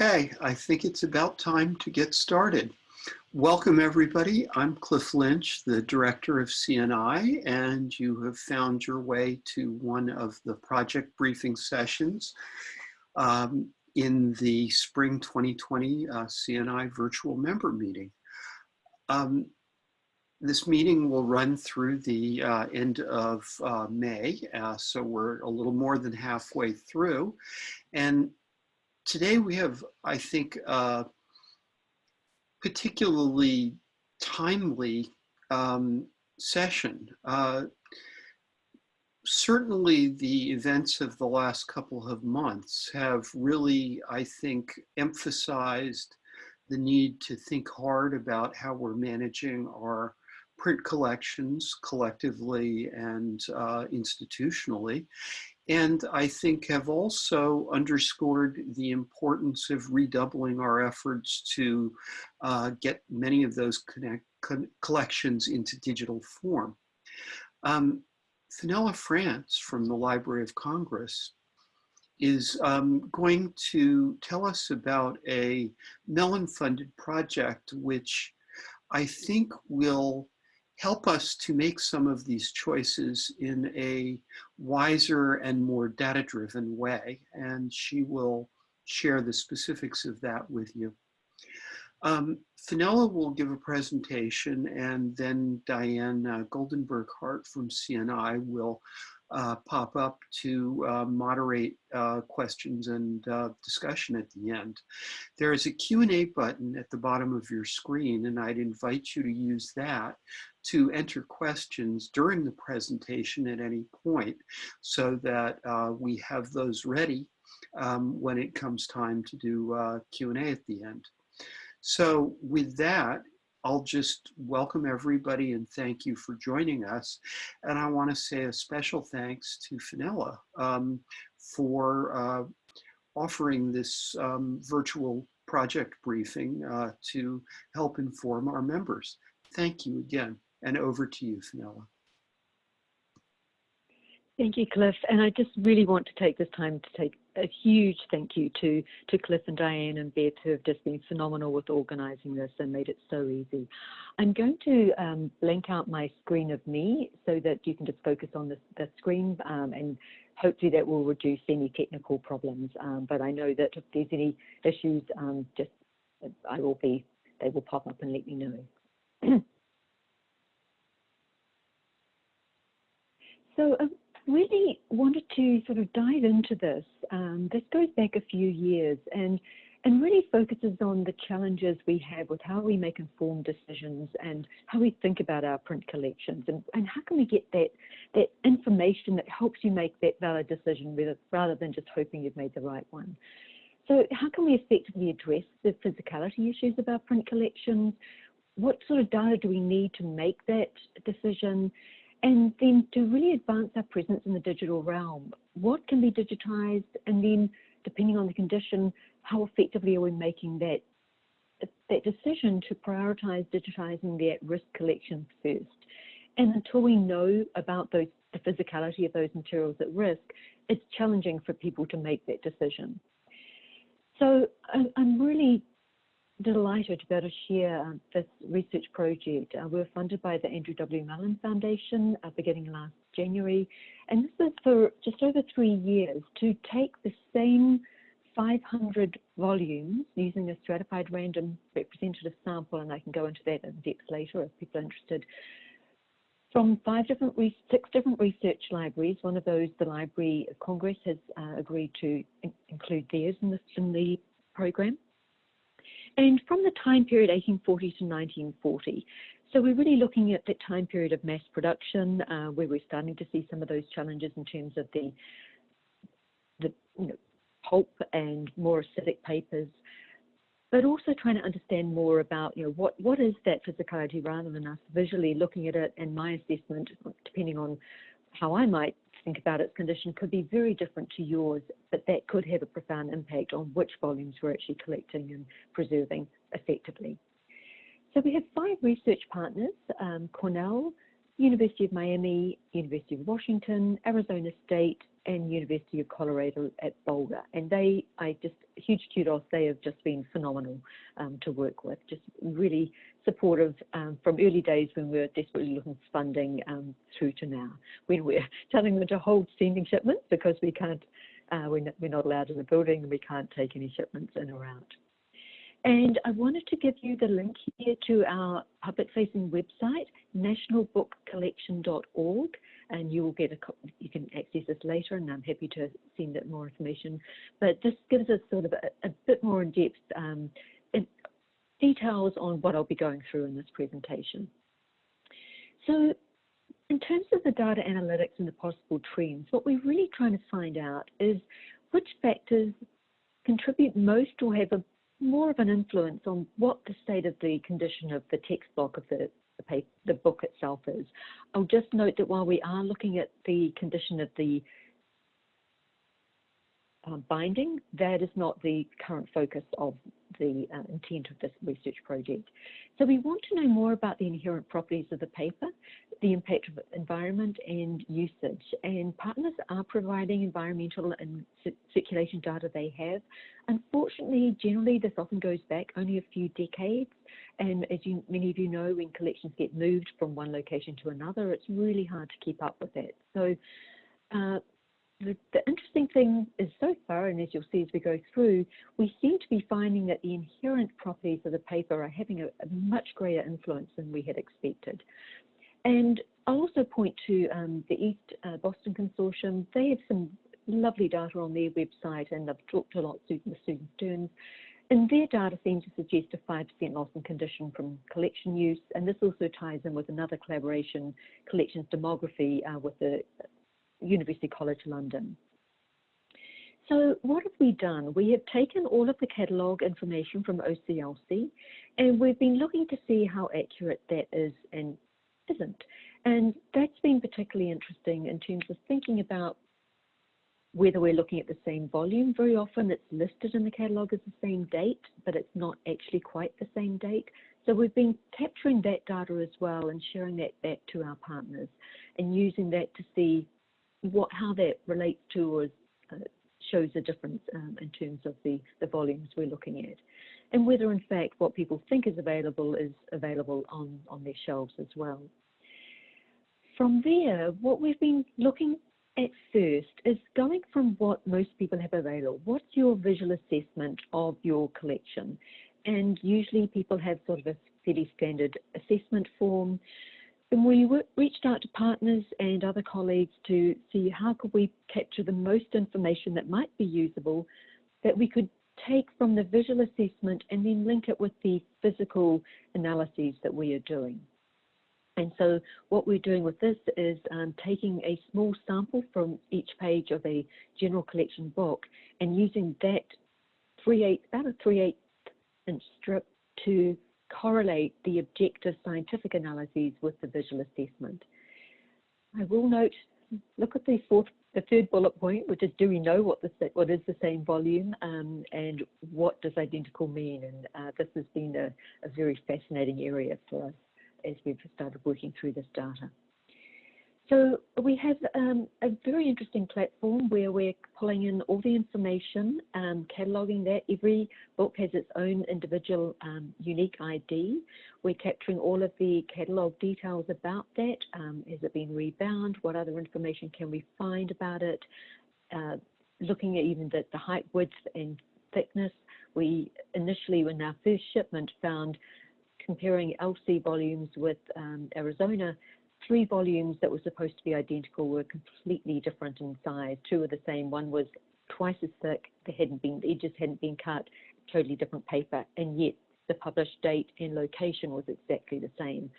Okay, I think it's about time to get started. Welcome everybody. I'm Cliff Lynch, the director of CNI, and you have found your way to one of the project briefing sessions um, in the spring 2020 uh, CNI virtual member meeting. Um, this meeting will run through the uh, end of uh, May, uh, so we're a little more than halfway through. And today we have, I think, a particularly timely um, session. Uh, certainly the events of the last couple of months have really, I think, emphasized the need to think hard about how we're managing our print collections collectively and uh, institutionally and I think have also underscored the importance of redoubling our efforts to uh, get many of those connect, collections into digital form. Um, Fenella France from the Library of Congress is um, going to tell us about a Mellon-funded project which I think will help us to make some of these choices in a wiser and more data-driven way. And she will share the specifics of that with you. Um, Fenella will give a presentation and then Diane uh, Goldenberg Hart from CNI will pop up to uh, moderate uh, questions and uh, discussion at the end. There is a Q&A button at the bottom of your screen and I'd invite you to use that to enter questions during the presentation at any point so that uh, we have those ready um, when it comes time to do uh, Q&A at the end. So with that, I'll just welcome everybody and thank you for joining us. And I want to say a special thanks to Fenella um, for uh, offering this um, virtual project briefing uh, to help inform our members. Thank you again. And over to you, Fenella. Thank you, Cliff. And I just really want to take this time to take a huge thank you to, to Cliff and Diane and Beth who have just been phenomenal with organising this and made it so easy. I'm going to um, blank out my screen of me so that you can just focus on the, the screen um, and hopefully that will reduce any technical problems. Um, but I know that if there's any issues, um, just I will be, they will pop up and let me know. So I really wanted to sort of dive into this. Um, this goes back a few years and and really focuses on the challenges we have with how we make informed decisions and how we think about our print collections and, and how can we get that that information that helps you make that valid decision rather, rather than just hoping you've made the right one. So how can we effectively address the physicality issues of our print collections? What sort of data do we need to make that decision? And then to really advance our presence in the digital realm, what can be digitized? And then depending on the condition, how effectively are we making that, that decision to prioritize digitizing the at-risk collections first? And until we know about those, the physicality of those materials at risk, it's challenging for people to make that decision. So I'm really delighted to be able to share um, this research project. Uh, we're funded by the Andrew W. Mellon Foundation uh, beginning last January, and this is for just over three years to take the same 500 volumes using a stratified random representative sample, and I can go into that in depth later if people are interested, from five different, six different research libraries. One of those, the Library of Congress, has uh, agreed to in include theirs in, this, in the program and from the time period 1840 to 1940. So we're really looking at that time period of mass production, uh, where we're starting to see some of those challenges in terms of the, the you know, pulp and more acidic papers, but also trying to understand more about, you know, what, what is that physicality rather than us visually looking at it and my assessment, depending on how I might think about its condition could be very different to yours, but that could have a profound impact on which volumes we're actually collecting and preserving effectively. So we have five research partners, um, Cornell, University of Miami, University of Washington, Arizona State, and University of Colorado at Boulder. And they, I just, huge kudos, they have just been phenomenal um, to work with, just really supportive um, from early days when we were desperately looking for funding um, through to now, when we're telling them to hold sending shipments because we can't, uh, we're, not, we're not allowed in the building and we can't take any shipments in or out. And I wanted to give you the link here to our public-facing website, nationalbookcollection.org, and you will get a you can access this later, and I'm happy to send it more information. But this gives us sort of a, a bit more in depth um, in details on what I'll be going through in this presentation. So in terms of the data analytics and the possible trends, what we're really trying to find out is which factors contribute most or have a more of an influence on what the state of the condition of the text block of the, the, paper, the book itself is. I'll just note that while we are looking at the condition of the uh, binding, that is not the current focus of the uh, intent of this research project. So we want to know more about the inherent properties of the paper, the impact of environment and usage. And partners are providing environmental and circulation data they have. Unfortunately, generally this often goes back only a few decades. And as you, many of you know, when collections get moved from one location to another, it's really hard to keep up with that. So uh, the, the, interesting thing is so far, and as you'll see as we go through, we seem to be finding that the inherent properties of the paper are having a, a much greater influence than we had expected. And I'll also point to um, the East uh, Boston Consortium. They have some lovely data on their website, and I've talked a lot with Susan Stearns. And their data seems to suggest a 5% loss in condition from collection use, and this also ties in with another collaboration, collections demography, uh, with the University College London. So what have we done? We have taken all of the catalogue information from OCLC and we've been looking to see how accurate that is and isn't. And that's been particularly interesting in terms of thinking about whether we're looking at the same volume. Very often it's listed in the catalogue as the same date, but it's not actually quite the same date. So we've been capturing that data as well and sharing that back to our partners and using that to see what how that relates to or uh, shows a difference um, in terms of the, the volumes we're looking at. And whether in fact what people think is available is available on, on their shelves as well. From there, what we've been looking at first is going from what most people have available. What's your visual assessment of your collection? And usually people have sort of a fairly standard assessment form and we reached out to partners and other colleagues to see how could we capture the most information that might be usable that we could take from the visual assessment and then link it with the physical analyses that we are doing. And so what we're doing with this is um, taking a small sample from each page of a general collection book and using that 3 8 about a 3 8 inch strip to correlate the objective scientific analyses with the visual assessment. I will note, look at the fourth, the third bullet point, which is do we know what, the, what is the same volume um, and what does identical mean? And uh, this has been a, a very fascinating area for us as we've started working through this data. So we have um, a very interesting platform where we're pulling in all the information, um, cataloguing that. Every book has its own individual um, unique ID. We're capturing all of the catalogue details about that. Um, has it been rebound? What other information can we find about it? Uh, looking at even the, the height, width and thickness. We initially, in our first shipment, found comparing LC volumes with um, Arizona three volumes that were supposed to be identical were completely different in size. Two were the same. One was twice as thick. They hadn't been, the edges hadn't been cut. Totally different paper, and yet the published date and location was exactly the same.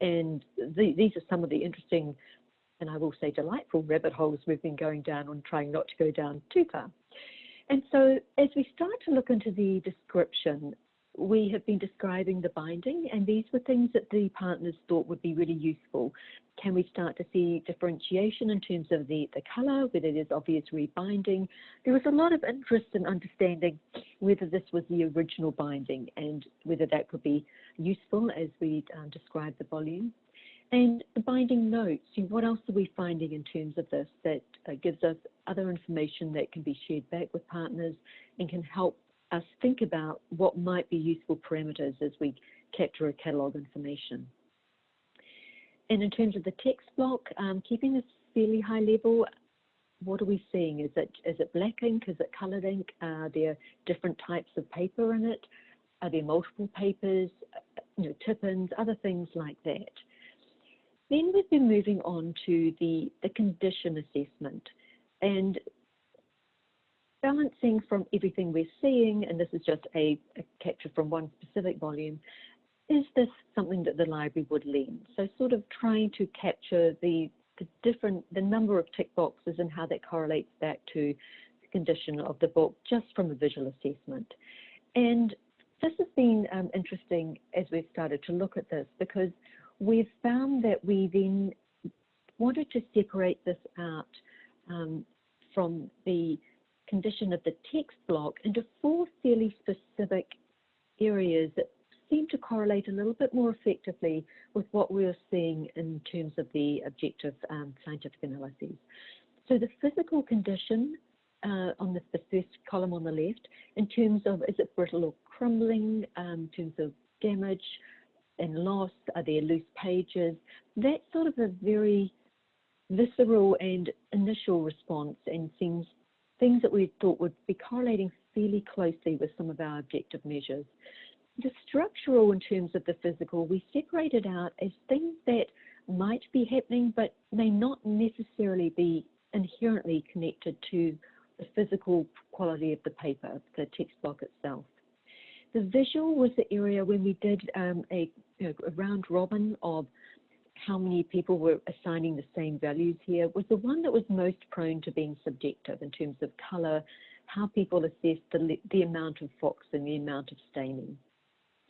And the, these are some of the interesting, and I will say delightful rabbit holes we've been going down on trying not to go down too far. And so as we start to look into the description, we have been describing the binding, and these were things that the partners thought would be really useful. Can we start to see differentiation in terms of the, the colour, whether there's obvious rebinding? There was a lot of interest in understanding whether this was the original binding and whether that could be useful as we um, describe the volume. And the binding notes, what else are we finding in terms of this that uh, gives us other information that can be shared back with partners and can help us think about what might be useful parameters as we capture a catalogue information. And in terms of the text block, um, keeping this fairly high level, what are we seeing? Is it is it black ink? Is it coloured ink? Are there different types of paper in it? Are there multiple papers? You know, tip-ins, other things like that. Then we've been moving on to the, the condition assessment and balancing from everything we're seeing, and this is just a, a capture from one specific volume, is this something that the library would lend? So sort of trying to capture the, the different, the number of tick boxes and how that correlates back to the condition of the book just from a visual assessment. And this has been um, interesting as we've started to look at this because we've found that we then wanted to separate this out um, from the condition of the text block into four fairly specific areas that seem to correlate a little bit more effectively with what we're seeing in terms of the objective um, scientific analyses. So the physical condition uh, on the, the, first column on the left, in terms of is it brittle or crumbling, um, in terms of damage and loss, are there loose pages, that's sort of a very visceral and initial response and seems things that we thought would be correlating fairly closely with some of our objective measures. The structural in terms of the physical, we separated out as things that might be happening but may not necessarily be inherently connected to the physical quality of the paper, the text block itself. The visual was the area when we did um, a, a round robin of how many people were assigning the same values here was the one that was most prone to being subjective in terms of colour, how people assessed the, the amount of fox and the amount of staining.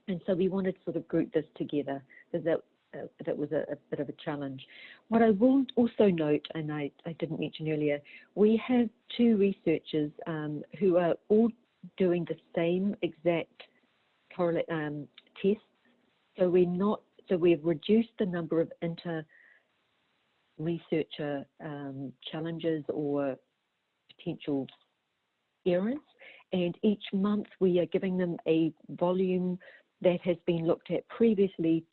And so we wanted to sort of group this together because that, uh, that was a, a, bit of a challenge. What I will also note, and I, I didn't mention earlier, we have two researchers um, who are all doing the same exact correlate um, tests. So we're not so we've reduced the number of inter researcher um, challenges or potential errors. And each month we are giving them a volume that has been looked at previously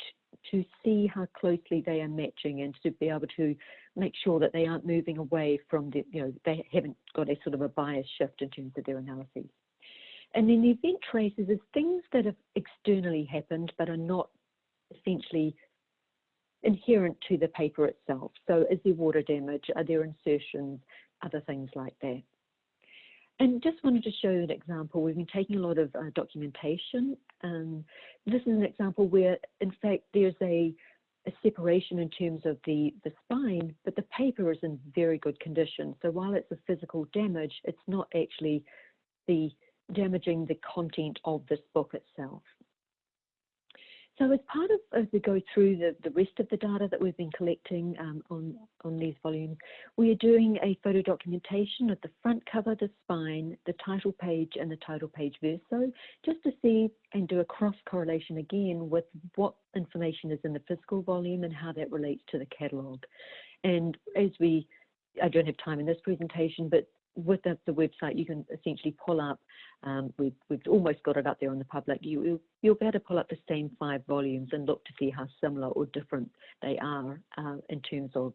to see how closely they are matching and to be able to make sure that they aren't moving away from the, you know, they haven't got a sort of a bias shift in terms of their analyses. And then the event traces is things that have externally happened but are not essentially inherent to the paper itself. So is there water damage? Are there insertions? Other things like that. And just wanted to show you an example. We've been taking a lot of uh, documentation. Um, this is an example where, in fact, there's a, a, separation in terms of the, the spine, but the paper is in very good condition. So while it's a physical damage, it's not actually the damaging the content of this book itself. So as part of, as we go through the, the rest of the data that we've been collecting um, on, on these volumes, we are doing a photo documentation of the front cover, the spine, the title page and the title page verso, just to see and do a cross correlation again with what information is in the physical volume and how that relates to the catalogue. And as we, I don't have time in this presentation, but with the, the, website, you can essentially pull up, um, we've, we've almost got it up there on the public, you, you'll, you'll be able to pull up the same five volumes and look to see how similar or different they are uh, in terms of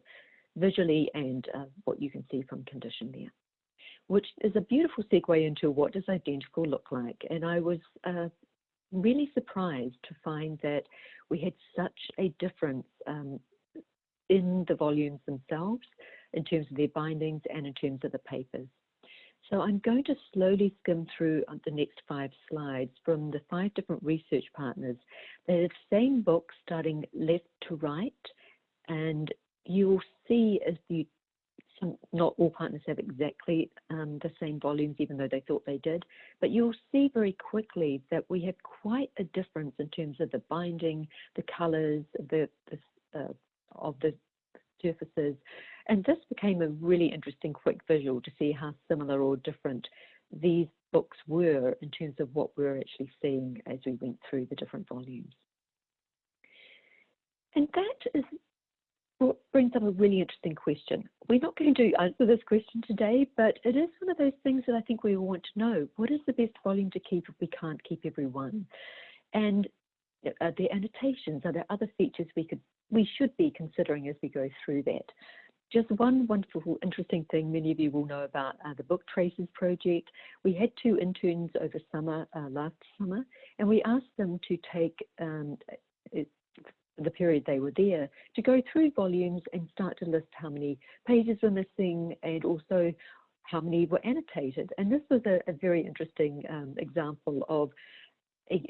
visually and uh, what you can see from condition there. Which is a beautiful segue into what does identical look like. And I was uh, really surprised to find that we had such a difference um, in the volumes themselves in terms of their bindings and in terms of the papers. So I'm going to slowly skim through the next five slides from the five different research partners. They're the same book starting left to right, and you'll see as the some, not all partners have exactly um, the same volumes, even though they thought they did, but you'll see very quickly that we have quite a difference in terms of the binding, the colors, the, the uh, of the surfaces, and this became a really interesting quick visual to see how similar or different these books were in terms of what we were actually seeing as we went through the different volumes. And that is brings up a really interesting question. We're not going to answer this question today, but it is one of those things that I think we all want to know. What is the best volume to keep if we can't keep every one? And are there annotations? Are there other features we could we should be considering as we go through that? Just one wonderful, interesting thing many of you will know about uh, the Book Traces project. We had two interns over summer, uh, last summer, and we asked them to take um, it, the period they were there to go through volumes and start to list how many pages were missing and also how many were annotated. And this was a, a very interesting um, example of a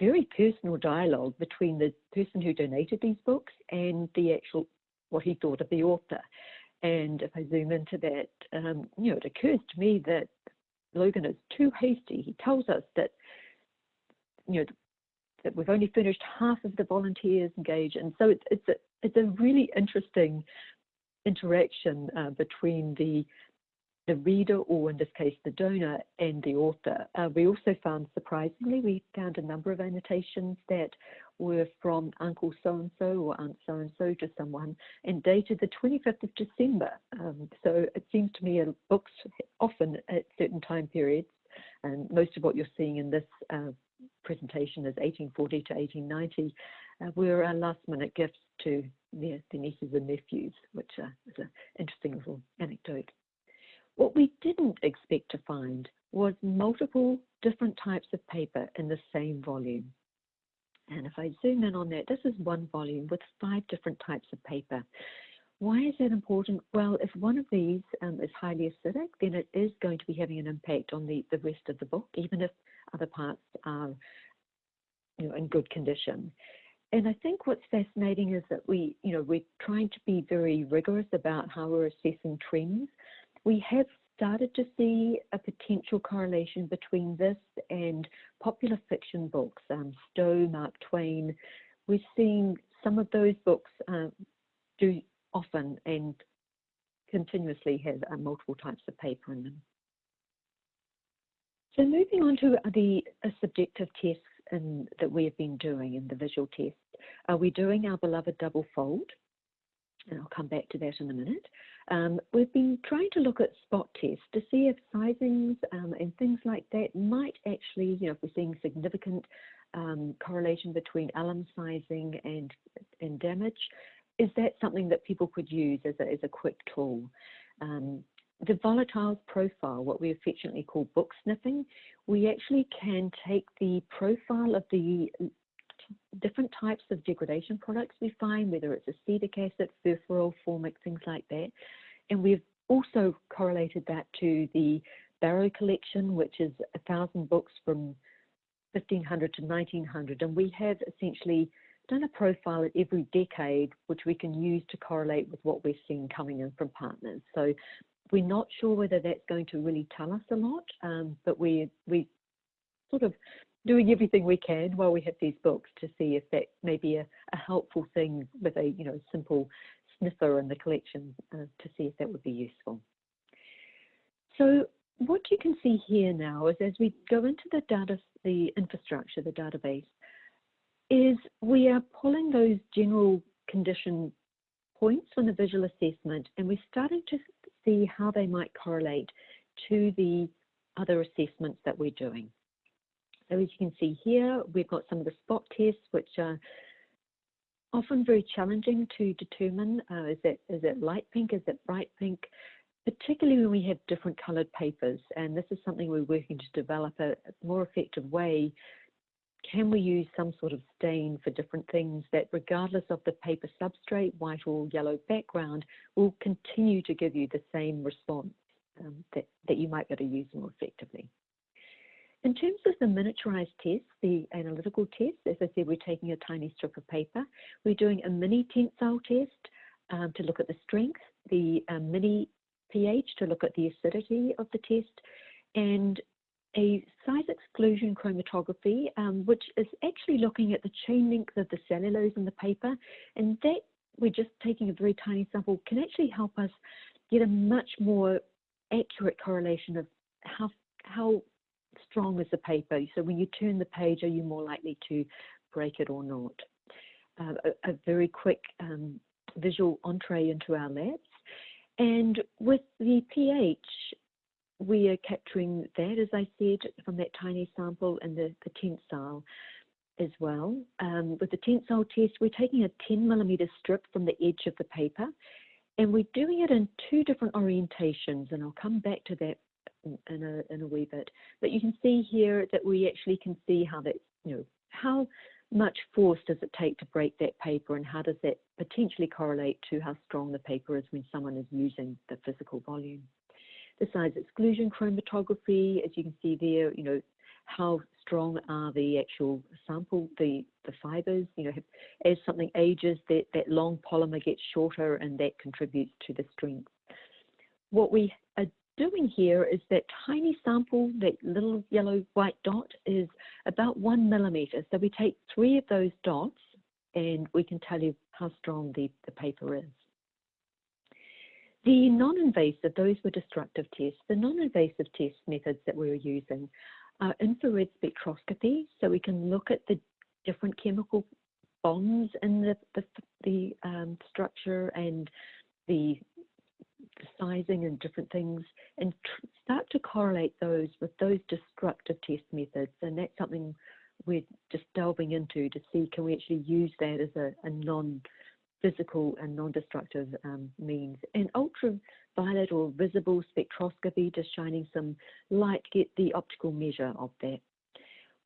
very personal dialogue between the person who donated these books and the actual what he thought of the author. And if I zoom into that, um, you know, it occurs to me that Logan is too hasty. He tells us that, you know, that we've only finished half of the volunteers engaged, and so it's it's a it's a really interesting interaction uh, between the the reader, or in this case, the donor, and the author. Uh, we also found, surprisingly, we found a number of annotations that were from Uncle so-and-so or Aunt so-and-so to someone and dated the 25th of December. Um, so it seems to me books often at certain time periods, and most of what you're seeing in this uh, presentation is 1840 to 1890, uh, were uh, last minute gifts to their, their nieces and nephews, which uh, is an interesting little anecdote. What we didn't expect to find was multiple different types of paper in the same volume. And if I zoom in on that, this is one volume with five different types of paper. Why is that important? Well, if one of these um, is highly acidic, then it is going to be having an impact on the, the rest of the book, even if other parts are you know, in good condition. And I think what's fascinating is that we, you know, we're trying to be very rigorous about how we're assessing trends we have started to see a potential correlation between this and popular fiction books, um, Stowe, Mark Twain. We're seeing some of those books uh, do often and continuously have uh, multiple types of paper in them. So moving on to the uh, subjective tests in, that we have been doing in the visual test, are we doing our beloved double fold? And I'll come back to that in a minute. Um, we've been trying to look at spot tests to see if sizings um, and things like that might actually, you know, if we're seeing significant um, correlation between alum sizing and, and damage, is that something that people could use as a, as a quick tool? Um, the volatiles profile, what we affectionately call book sniffing, we actually can take the profile of the different types of degradation products we find, whether it's acetic acid, furfural, formic, things like that. And we've also correlated that to the Barrow collection, which is a thousand books from 1500 to 1900. And we have essentially done a profile at every decade, which we can use to correlate with what we're seeing coming in from partners. So we're not sure whether that's going to really tell us a lot, um, but we we sort of doing everything we can while we have these books to see if that may be a, a helpful thing with a you know simple sniffer in the collection uh, to see if that would be useful. So what you can see here now is as we go into the data, the infrastructure, the database, is we are pulling those general condition points from the visual assessment and we're starting to see how they might correlate to the other assessments that we're doing. So as you can see here, we've got some of the spot tests, which are often very challenging to determine. Uh, is, it, is it light pink? Is it bright pink? Particularly when we have different coloured papers. And this is something we're working to develop a, more effective way. Can we use some sort of stain for different things that regardless of the paper substrate, white or yellow background, will continue to give you the same response um, that, that you might be able to use more effectively. In terms of the miniaturized test, the analytical test, as I said, we're taking a tiny strip of paper. We're doing a mini tensile test um, to look at the strength, the um, mini pH to look at the acidity of the test, and a size exclusion chromatography, um, which is actually looking at the chain length of the cellulose in the paper. And that, we're just taking a very tiny sample, can actually help us get a much more accurate correlation of how, how strong as the paper. So when you turn the page, are you more likely to break it or not? Uh, a, a, very quick um, visual entree into our labs. And with the pH, we are capturing that, as I said, from that tiny sample and the, the tensile as well. Um, with the tensile test, we're taking a 10 millimeter strip from the edge of the paper and we're doing it in two different orientations and I'll come back to that in a, in a wee bit. But you can see here that we actually can see how that, you know, how much force does it take to break that paper and how does that potentially correlate to how strong the paper is when someone is using the physical volume. The size exclusion chromatography, as you can see there, you know, how strong are the actual sample, the, the fibers, you know, as something ages, that, that long polymer gets shorter and that contributes to the strength. What we doing here is that tiny sample, that little yellow white dot is about one millimeter. So we take three of those dots and we can tell you how strong the, the paper is. The non-invasive, those were destructive tests. The non-invasive test methods that we were using are infrared spectroscopy, so we can look at the different chemical bonds in the, the, the um, structure and the sizing and different things and start to correlate those with those destructive test methods. And that's something we're just delving into to see can we actually use that as a, a non physical and non-destructive um, means. And ultraviolet or visible spectroscopy, just shining some light, get the optical measure of that.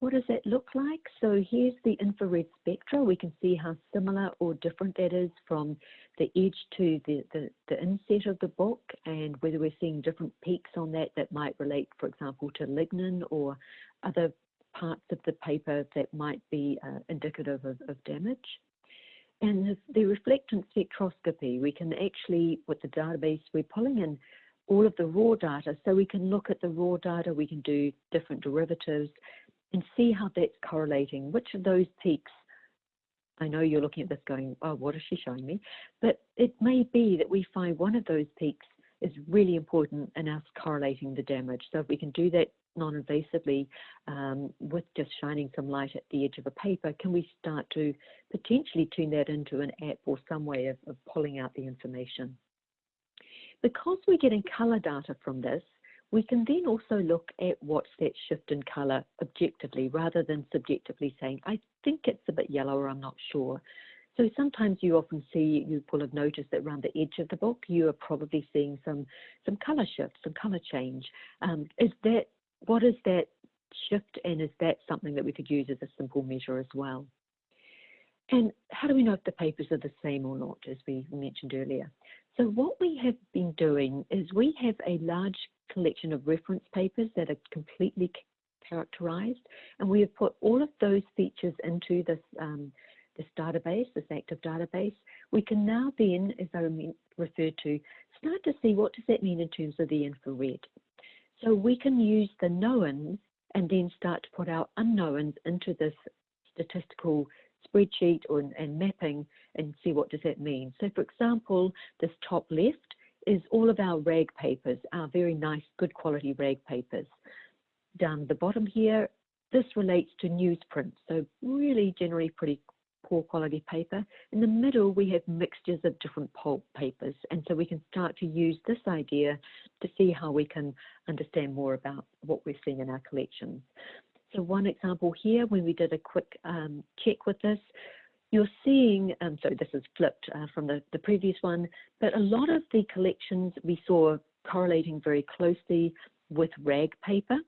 What does that look like? So here's the infrared spectra. We can see how similar or different that is from the edge to the, the, the inset of the book and whether we're seeing different peaks on that that might relate, for example, to lignin or other parts of the paper that might be uh, indicative of, of damage. And the, the reflectance spectroscopy, we can actually, with the database, we're pulling in all of the raw data. So we can look at the raw data, we can do different derivatives and see how that's correlating. Which of those peaks, I know you're looking at this going, oh, what is she showing me? But it may be that we find one of those peaks is really important in us correlating the damage. So if we can do that non-invasively um, with just shining some light at the edge of a paper, can we start to potentially turn that into an app or some way of, of pulling out the information? Because we're getting color data from this, we can then also look at what's that shift in color objectively rather than subjectively saying, I think it's a bit yellow or I'm not sure. So sometimes you often see, you will have noticed that around the edge of the book, you are probably seeing some, some color shift, some color change. Um, is that what is that shift and is that something that we could use as a simple measure as well? And how do we know if the papers are the same or not, as we mentioned earlier? So what we have been doing is we have a large collection of reference papers that are completely characterized, and we have put all of those features into this, um, this database, this active database. We can now then, as I referred to, start to see what does that mean in terms of the infrared. So we can use the knowns and then start to put our unknowns into this statistical spreadsheet or, and mapping and see what does that mean. So for example, this top left is all of our rag papers, our very nice, good quality rag papers. Down the bottom here, this relates to newsprint, so really generally pretty poor quality paper. In the middle, we have mixtures of different pulp papers. And so we can start to use this idea to see how we can understand more about what we're seeing in our collections. So one example here, when we did a quick um, check with this, you're seeing, um, so this is flipped uh, from the, the previous one, but a lot of the collections we saw correlating very closely with rag paper.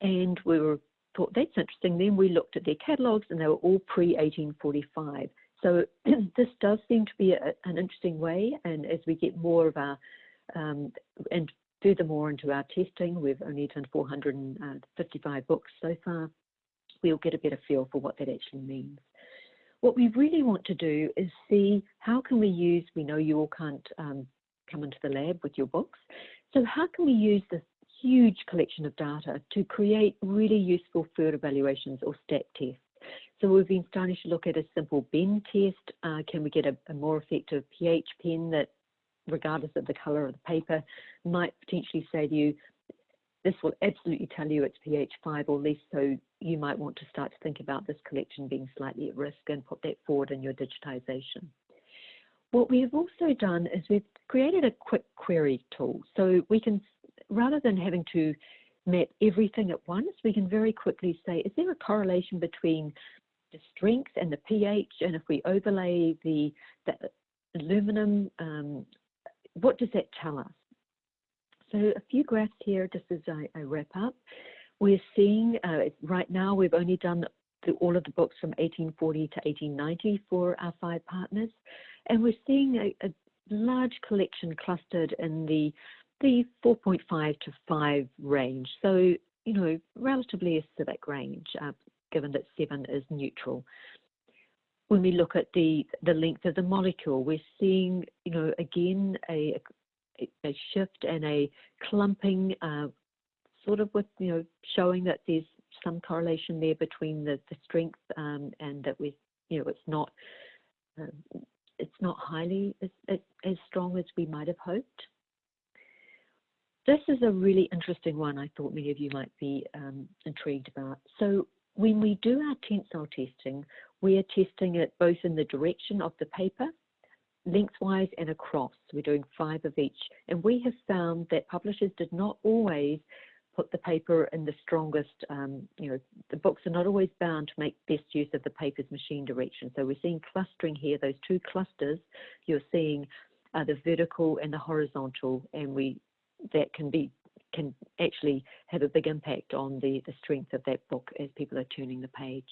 And we were thought that's interesting. Then we looked at their catalogues and they were all pre-1845. So this does seem to be a, an interesting way. And as we get more of our, um, and furthermore into our testing, we've only done 455 books so far, we'll get a better feel for what that actually means. What we really want to do is see how can we use, we know you all can't um, come into the lab with your books, so how can we use this huge collection of data to create really useful field evaluations or stat tests. So we've been starting to look at a simple bend test. Uh, can we get a, a, more effective pH pen that, regardless of the color of the paper, might potentially say to you, this will absolutely tell you it's pH 5 or less, so you might want to start to think about this collection being slightly at risk and put that forward in your digitization. what we have also done is we've created a quick query tool. So we can, rather than having to map everything at once, we can very quickly say, is there a correlation between the strength and the pH? And if we overlay the, the aluminum, um, what does that tell us? So a few graphs here, just as I, I wrap up. We're seeing, uh, right now we've only done all of the books from 1840 to 1890 for our five partners. And we're seeing a, a large collection clustered in the, the 4.5 to 5 range. So, you know, relatively acidic range, uh, given that 7 is neutral. When we look at the, the length of the molecule, we're seeing, you know, again, a, a shift and a clumping, uh, sort of with, you know, showing that there's some correlation there between the, the strength um, and that we, you know, it's not, uh, it's not highly as, as strong as we might have hoped. This is a really interesting one I thought many of you might be um, intrigued about. So when we do our tensile testing, we are testing it both in the direction of the paper, lengthwise and across. We're doing five of each. And we have found that publishers did not always put the paper in the strongest, um, you know, the books are not always bound to make best use of the paper's machine direction. So we're seeing clustering here, those two clusters you're seeing are the vertical and the horizontal, and we that can be can actually have a big impact on the, the strength of that book as people are turning the page.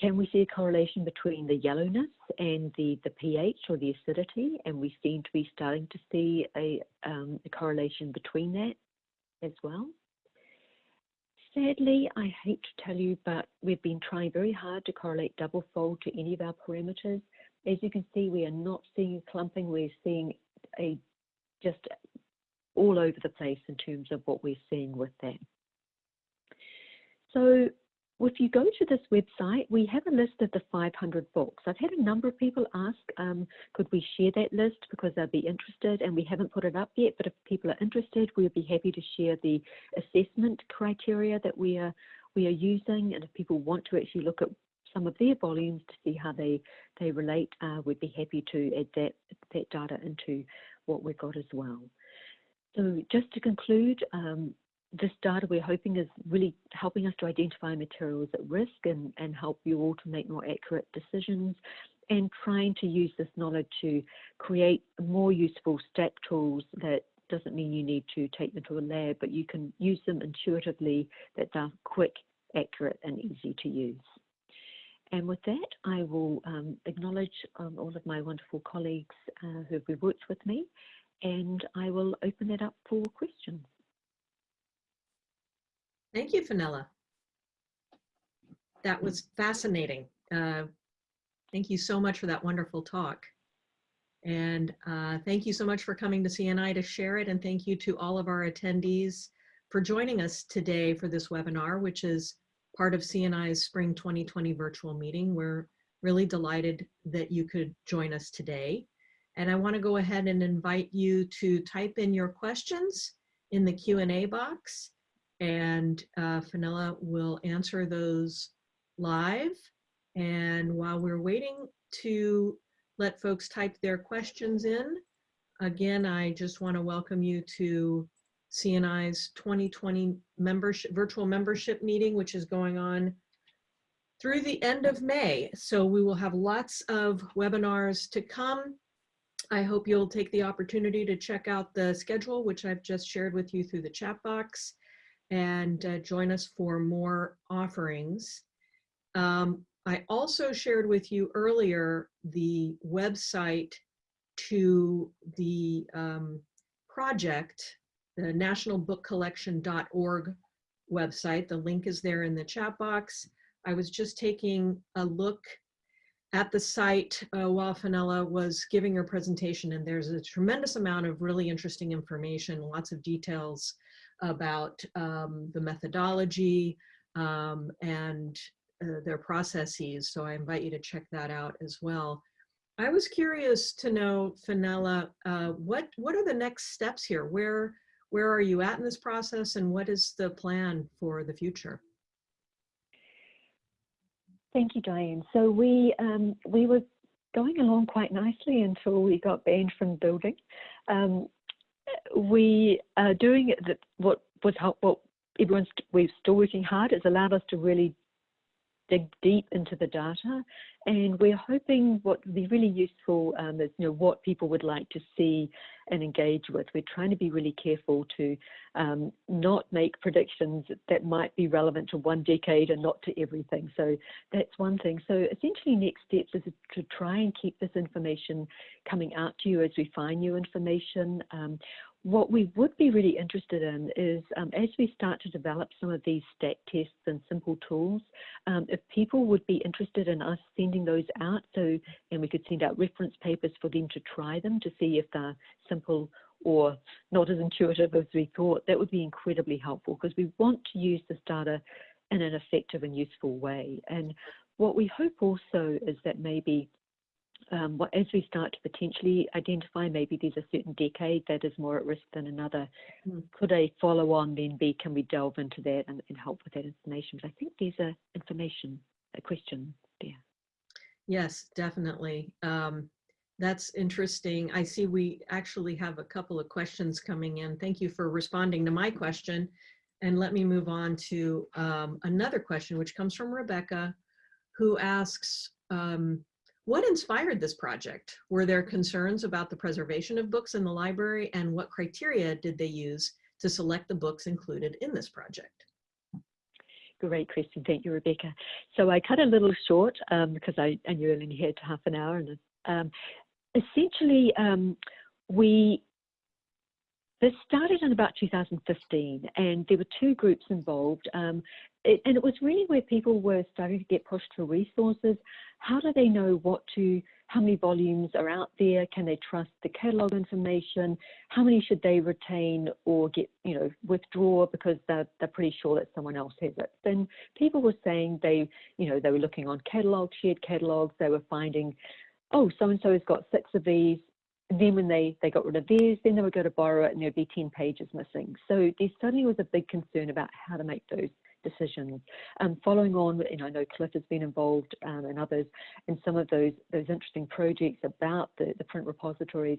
Can we see a correlation between the yellowness and the, the pH or the acidity? And we seem to be starting to see a, um, a correlation between that as well. Sadly, I hate to tell you, but we've been trying very hard to correlate double fold to any of our parameters. As you can see, we are not seeing a clumping. We're seeing a just all over the place in terms of what we're seeing with that. So if you go to this website, we have a list of the 500 books. I've had a number of people ask, um, could we share that list because they'll be interested and we haven't put it up yet, but if people are interested, we'll be happy to share the assessment criteria that we are, we are using. And if people want to actually look at some of their volumes to see how they, they relate, uh, we'd be happy to add that, that data into what we've got as well. So just to conclude, um, this data we're hoping is really helping us to identify materials at risk and, and help you all to make more accurate decisions and trying to use this knowledge to create more useful stack tools that doesn't mean you need to take them to a lab, but you can use them intuitively that they're quick, accurate and easy to use. And with that, I will um, acknowledge um, all of my wonderful colleagues uh, who have worked with me, and I will open it up for questions. Thank you, Fenella. That was fascinating. Uh, thank you so much for that wonderful talk. And uh, thank you so much for coming to CNI to share it. And thank you to all of our attendees for joining us today for this webinar, which is part of CNI's Spring 2020 virtual meeting. We're really delighted that you could join us today. And I want to go ahead and invite you to type in your questions in the Q&A box and uh, Fenella will answer those live. And while we're waiting to let folks type their questions in, again, I just want to welcome you to CNI's 2020 membership, virtual membership meeting, which is going on through the end of May. So we will have lots of webinars to come. I hope you'll take the opportunity to check out the schedule, which I've just shared with you through the chat box and uh, join us for more offerings. Um, I also shared with you earlier the website to the um, project, the nationalbookcollection.org website. The link is there in the chat box. I was just taking a look at the site uh, while Fenella was giving her presentation and there's a tremendous amount of really interesting information, lots of details about um, the methodology um, and uh, their processes. So I invite you to check that out as well. I was curious to know, Fenella, uh, what, what are the next steps here? Where, where are you at in this process and what is the plan for the future? Thank you, Diane. So we, um, we were going along quite nicely until we got banned from building. Um, we are doing that what was what everyone's we're still working hard. It's allowed us to really dig deep into the data, and we're hoping what would be really useful um, is you know what people would like to see and engage with. We're trying to be really careful to um, not make predictions that might be relevant to one decade and not to everything. So that's one thing. So essentially, next steps is to try and keep this information coming out to you as we find new information. Um, what we would be really interested in is um, as we start to develop some of these stat tests and simple tools, um, if people would be interested in us sending those out, so and we could send out reference papers for them to try them to see if they're simple or not as intuitive as we thought, that would be incredibly helpful because we want to use this data in an effective and useful way. And what we hope also is that maybe um, as we start to potentially identify maybe there's a certain decade that is more at risk than another, Mm. could a follow on then be, can we delve into that and, and help with that information? But I think there's a information, a question there. Yes, definitely. Um, that's interesting. I see we actually have a couple of questions coming in. Thank you for responding to my question. And let me move on to um, another question, which comes from Rebecca, who asks, um, what inspired this project? Were there concerns about the preservation of books in the library and what criteria did they use to select the books included in this project? Great question. Thank you, Rebecca. So I cut a little short um, because I, I knew only had half an hour. And um, essentially, um, we this started in about 2015, and there were two groups involved. Um, it, and it was really where people were starting to get pushed for resources. How do they know what to, how many volumes are out there? Can they trust the catalogue information? How many should they retain or get, you know, withdraw because they're, they're pretty sure that someone else has it? Then people were saying they, you know, they were looking on catalogue, shared catalogues, they were finding, oh, so-and-so has got six of these, and then when they, they got rid of theirs, then they would go to borrow it and there'd be 10 pages missing. So there suddenly was a big concern about how to make those decisions. Um, following on, and I know Cliff has been involved um, and others in some of those, those interesting projects about the, the print repositories.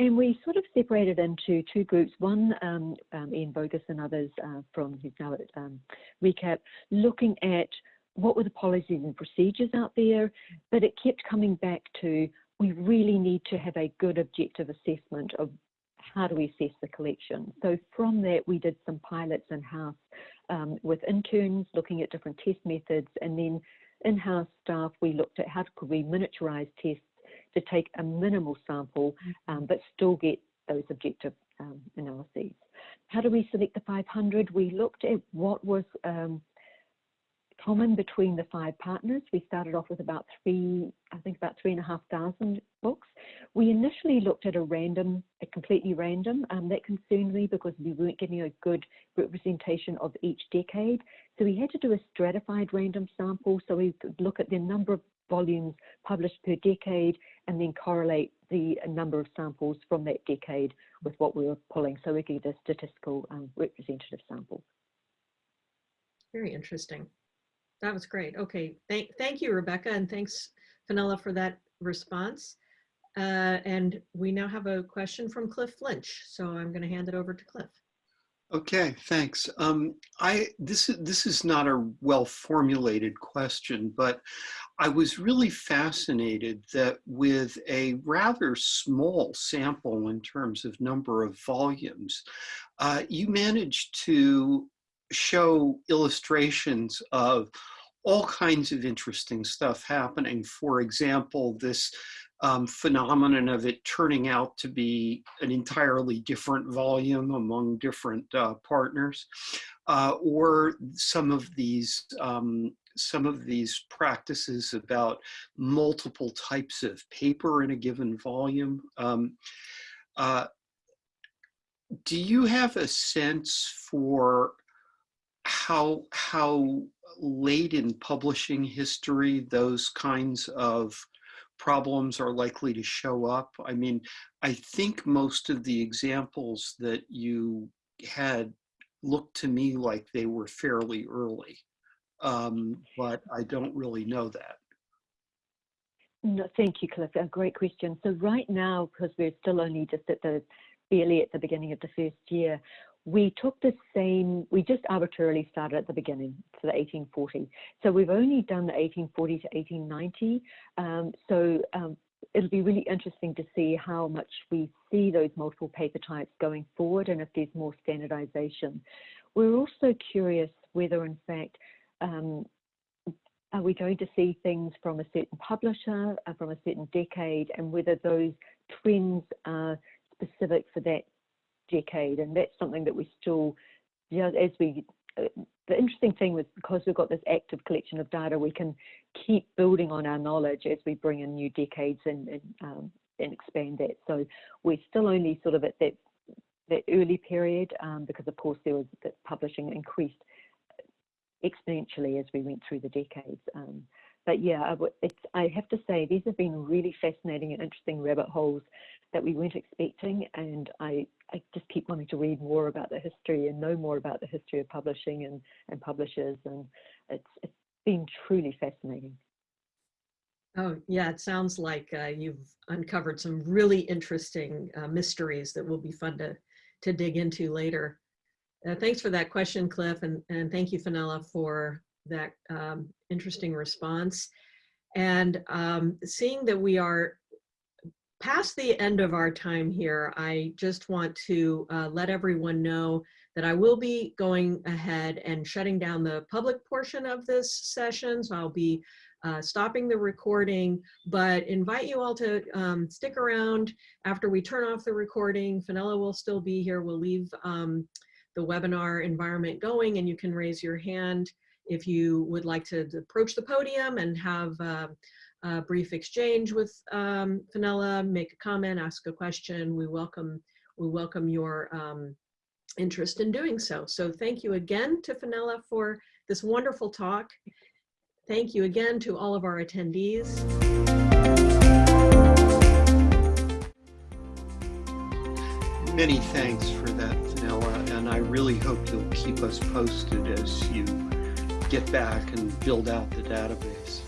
And we sort of separated into two groups. One, um, um Ian Bogus and others uh, from, who's now at um, ReCap, looking at what were the policies and procedures out there, but it kept coming back to we really need to have a good objective assessment of how do we assess the collection. So from that, we did some pilots in-house um, with interns looking at different test methods and then in-house staff, we looked at how could we miniaturize tests to take a minimal sample, um, but still get those objective um, analyses. How do we select the 500? We looked at what was um, common between the five partners. We started off with about three, I think about three and a half thousand books. We initially looked at a random, a completely random. Um, that concerned me because we weren't getting a good representation of each decade. So we had to do a stratified random sample. So we could look at the number of volumes published per decade and then correlate the number of samples from that decade with what we were pulling so we could get a statistical um, representative sample. Very interesting. That was great. Okay, thank, thank you, Rebecca, and thanks, Fenella, for that response. Uh, and we now have a question from Cliff Lynch, so I'm going to hand it over to Cliff. Okay, thanks. Um, I this is this is not a well formulated question, but I was really fascinated that with a rather small sample in terms of number of volumes, uh, you managed to show illustrations of all kinds of interesting stuff happening. For example, this um, phenomenon of it turning out to be an entirely different volume among different uh, partners, uh, or some of these um, some of these practices about multiple types of paper in a given volume. Um, uh, do you have a sense for how how late in publishing history those kinds of problems are likely to show up. I mean, I think most of the examples that you had looked to me like they were fairly early, um, but I don't really know that. No, thank you, Cliff. A great question. So right now, because we're still only just at the barely at the beginning of the first year, we took the same. We just arbitrarily started at the beginning, so the 1840. So we've only done the 1840 to 1890. Um, so um, it'll be really interesting to see how much we see those multiple paper types going forward, and if there's more standardization. We're also curious whether, in fact, um, are we going to see things from a certain publisher, uh, from a certain decade, and whether those trends are specific for that decade? And that's something that we still, you know, as we, uh, the interesting thing was because we've got this active collection of data, we can keep building on our knowledge as we bring in new decades and, and, um, and expand that. So we're still only sort of at that that early period um, because of course there was that publishing increased exponentially as we went through the decades. Um, but yeah, it's, I have to say these have been really fascinating and interesting rabbit holes that we weren't expecting, and I, I just keep wanting to read more about the history and know more about the history of publishing and, and publishers, and it's, it's been truly fascinating. Oh, yeah, it sounds like uh, you've uncovered some really interesting uh, mysteries that will be fun to, to dig into later. Uh, thanks for that question, Cliff, and, and thank you, Fenella, for that um, interesting response. And um, seeing that we are past the end of our time here, I just want to uh, let everyone know that I will be going ahead and shutting down the public portion of this session. So I'll be uh, stopping the recording, but invite you all to um, stick around after we turn off the recording. Fenella will still be here. We'll leave um, the webinar environment going and you can raise your hand if you would like to approach the podium and have uh, a brief exchange with um, Fenella, make a comment, ask a question. We welcome, we welcome your um, interest in doing so. So thank you again to Fenella for this wonderful talk. Thank you again to all of our attendees. Many thanks for that, Fenella, and I really hope you'll keep us posted as you get back and build out the database.